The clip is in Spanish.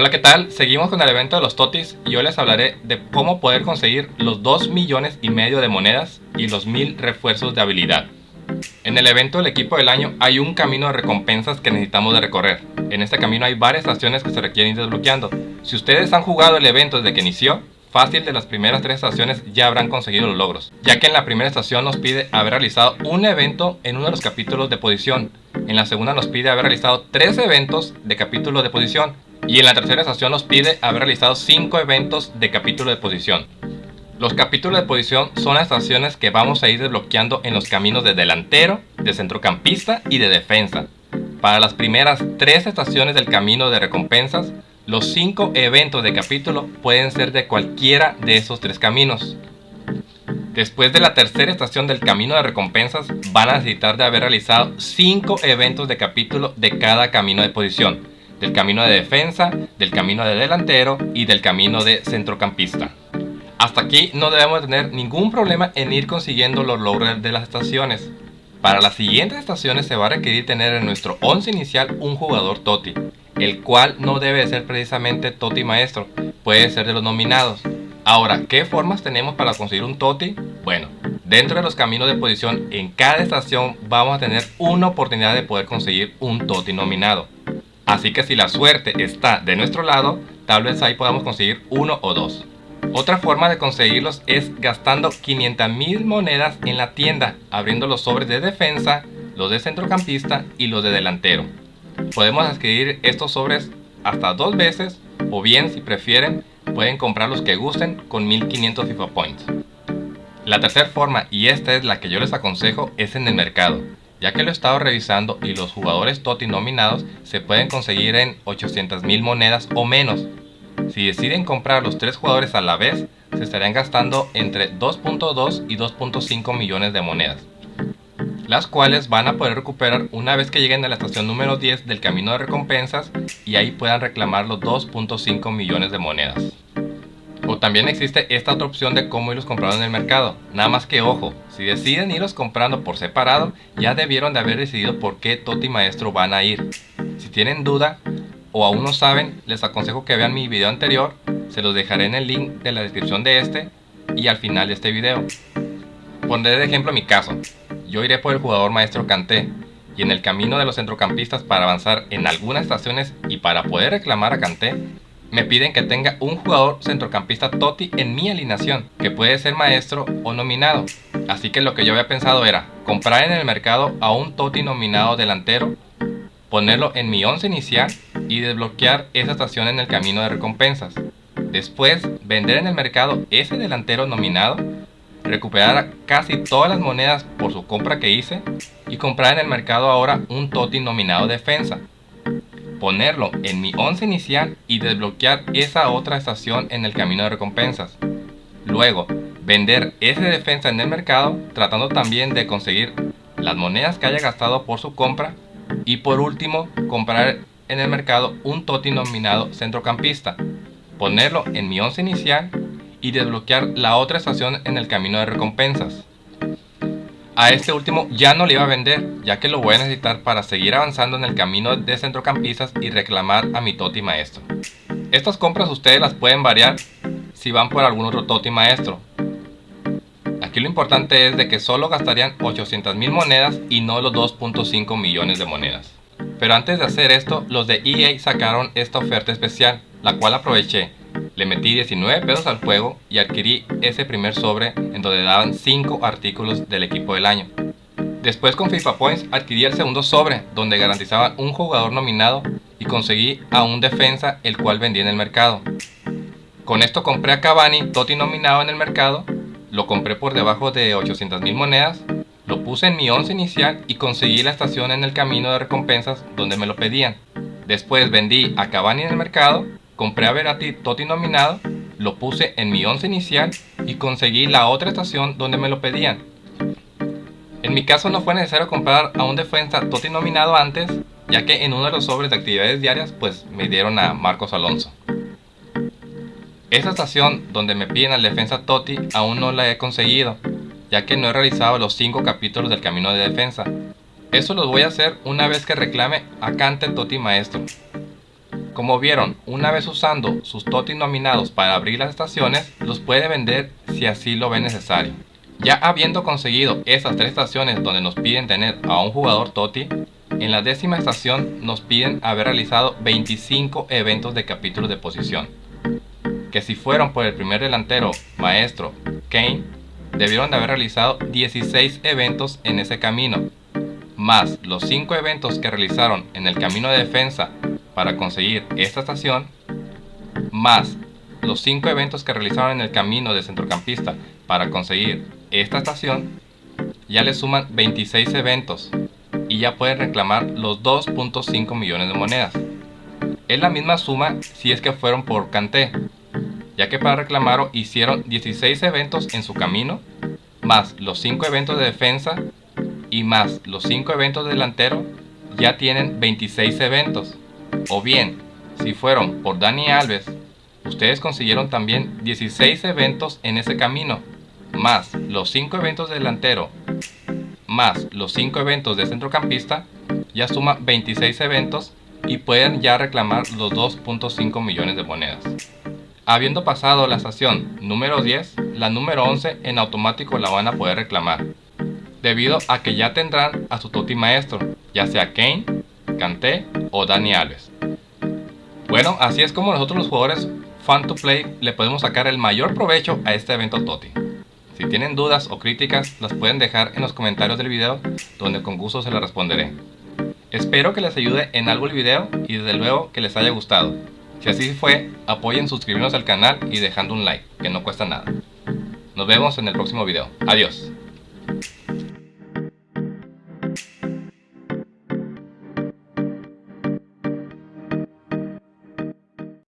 Hola, ¿qué tal? Seguimos con el evento de los Totis y hoy les hablaré de cómo poder conseguir los 2 millones y medio de monedas y los 1000 refuerzos de habilidad. En el evento del equipo del año hay un camino de recompensas que necesitamos de recorrer. En este camino hay varias estaciones que se requieren ir desbloqueando. Si ustedes han jugado el evento desde que inició, fácil de las primeras tres estaciones ya habrán conseguido los logros, ya que en la primera estación nos pide haber realizado un evento en uno de los capítulos de posición, en la segunda nos pide haber realizado tres eventos de capítulo de posición y en la tercera estación nos pide haber realizado 5 eventos de capítulo de posición. Los capítulos de posición son las estaciones que vamos a ir desbloqueando en los caminos de delantero, de centrocampista y de defensa. Para las primeras 3 estaciones del camino de recompensas, los 5 eventos de capítulo pueden ser de cualquiera de esos 3 caminos. Después de la tercera estación del camino de recompensas, van a necesitar de haber realizado 5 eventos de capítulo de cada camino de posición del camino de defensa, del camino de delantero y del camino de centrocampista. Hasta aquí no debemos tener ningún problema en ir consiguiendo los logros de las estaciones. Para las siguientes estaciones se va a requerir tener en nuestro 11 inicial un jugador TOTI, el cual no debe ser precisamente TOTI maestro, puede ser de los nominados. Ahora, ¿qué formas tenemos para conseguir un TOTI? Bueno, dentro de los caminos de posición en cada estación vamos a tener una oportunidad de poder conseguir un TOTI nominado. Así que si la suerte está de nuestro lado, tal vez ahí podamos conseguir uno o dos. Otra forma de conseguirlos es gastando 500.000 monedas en la tienda, abriendo los sobres de defensa, los de centrocampista y los de delantero. Podemos adquirir estos sobres hasta dos veces o bien si prefieren pueden comprar los que gusten con 1500 FIFA Points. La tercera forma, y esta es la que yo les aconsejo, es en el mercado ya que lo he estado revisando y los jugadores TOTI nominados se pueden conseguir en 800 mil monedas o menos. Si deciden comprar los tres jugadores a la vez, se estarían gastando entre 2.2 y 2.5 millones de monedas, las cuales van a poder recuperar una vez que lleguen a la estación número 10 del camino de recompensas y ahí puedan reclamar los 2.5 millones de monedas. O también existe esta otra opción de cómo irlos comprando en el mercado. Nada más que ojo, si deciden irlos comprando por separado, ya debieron de haber decidido por qué Toti Maestro van a ir. Si tienen duda o aún no saben, les aconsejo que vean mi video anterior, se los dejaré en el link de la descripción de este y al final de este video. Pondré de ejemplo mi caso. Yo iré por el jugador Maestro Canté y en el camino de los centrocampistas para avanzar en algunas estaciones y para poder reclamar a Canté, me piden que tenga un jugador centrocampista Toti en mi alineación, que puede ser maestro o nominado. Así que lo que yo había pensado era comprar en el mercado a un Toti nominado delantero, ponerlo en mi 11 inicial y desbloquear esa estación en el camino de recompensas. Después, vender en el mercado ese delantero nominado, recuperar casi todas las monedas por su compra que hice y comprar en el mercado ahora un Toti nominado defensa ponerlo en mi 11 inicial y desbloquear esa otra estación en el camino de recompensas. Luego, vender ese defensa en el mercado tratando también de conseguir las monedas que haya gastado por su compra y por último comprar en el mercado un TOTI nominado centrocampista, ponerlo en mi 11 inicial y desbloquear la otra estación en el camino de recompensas. A este último ya no le iba a vender, ya que lo voy a necesitar para seguir avanzando en el camino de centrocampistas y reclamar a mi Toti Maestro. Estas compras ustedes las pueden variar si van por algún otro Toti Maestro. Aquí lo importante es de que solo gastarían 800 mil monedas y no los 2.5 millones de monedas. Pero antes de hacer esto, los de EA sacaron esta oferta especial, la cual aproveché le metí 19 pesos al juego y adquirí ese primer sobre en donde daban 5 artículos del equipo del año. Después con FIFA Points adquirí el segundo sobre donde garantizaban un jugador nominado y conseguí a un defensa el cual vendí en el mercado. Con esto compré a Cavani, Totti nominado en el mercado, lo compré por debajo de 800 mil monedas, lo puse en mi 11 inicial y conseguí la estación en el camino de recompensas donde me lo pedían. Después vendí a Cavani en el mercado compré a Verati Toti nominado, lo puse en mi 11 inicial y conseguí la otra estación donde me lo pedían. En mi caso no fue necesario comprar a un defensa Toti nominado antes, ya que en uno de los sobres de actividades diarias pues me dieron a Marcos Alonso. Esta estación donde me piden al defensa Toti aún no la he conseguido, ya que no he realizado los 5 capítulos del camino de defensa. Eso lo voy a hacer una vez que reclame a Cante Toti Maestro. Como vieron, una vez usando sus TOTI nominados para abrir las estaciones, los puede vender si así lo ve necesario. Ya habiendo conseguido esas tres estaciones donde nos piden tener a un jugador TOTI, en la décima estación nos piden haber realizado 25 eventos de capítulos de posición. Que si fueron por el primer delantero, maestro, Kane, debieron de haber realizado 16 eventos en ese camino, más los 5 eventos que realizaron en el camino de defensa para conseguir esta estación, más los 5 eventos que realizaron en el camino de centrocampista para conseguir esta estación, ya le suman 26 eventos y ya pueden reclamar los 2.5 millones de monedas. Es la misma suma si es que fueron por Canté, ya que para reclamarlo hicieron 16 eventos en su camino, más los 5 eventos de defensa y más los 5 eventos de delantero, ya tienen 26 eventos. O bien, si fueron por Dani Alves, ustedes consiguieron también 16 eventos en ese camino, más los 5 eventos de delantero más los 5 eventos de centrocampista, ya suma 26 eventos y pueden ya reclamar los 2.5 millones de monedas. Habiendo pasado la estación número 10, la número 11 en automático la van a poder reclamar, debido a que ya tendrán a su Toti maestro, ya sea Kane, Kanté o Dani Alves. Bueno, así es como nosotros los jugadores Fan to Play le podemos sacar el mayor provecho a este evento Toti. Si tienen dudas o críticas, las pueden dejar en los comentarios del video, donde con gusto se las responderé. Espero que les ayude en algo el video y desde luego que les haya gustado. Si así fue, apoyen suscribiéndose al canal y dejando un like, que no cuesta nada. Nos vemos en el próximo video. Adiós.